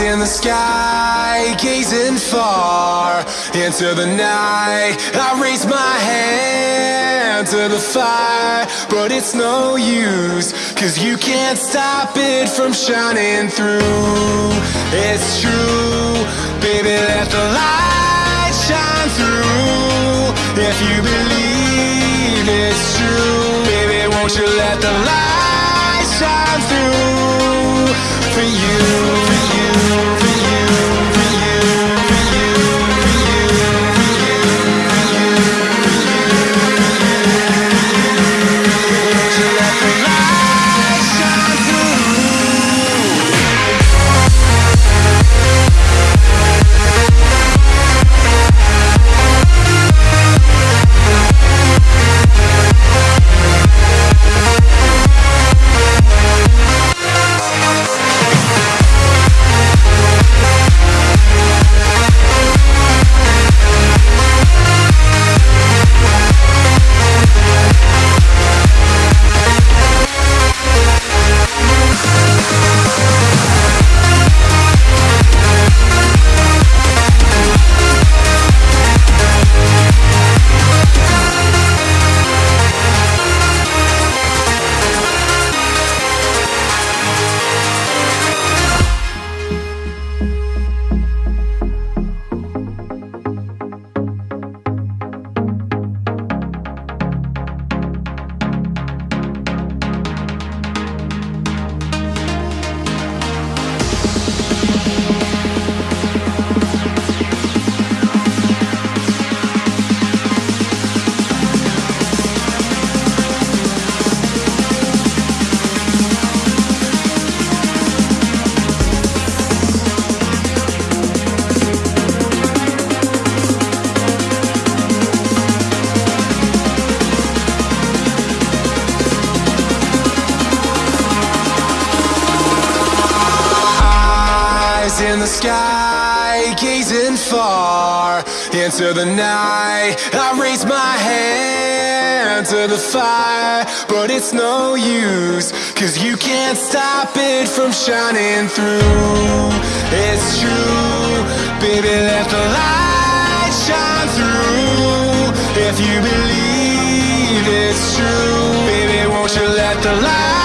In the sky, gazing far into the night. I raise my hand to the fire, but it's no use, cause you can't stop it from shining through. It's true, baby, let the light shine through. If you believe it's true, baby, won't you let the light In the sky, gazing far into the night. I raise my hand to the fire, but it's no use, cause you can't stop it from shining through. It's true, baby, let the light shine through. If you believe it's true, baby, won't you let the light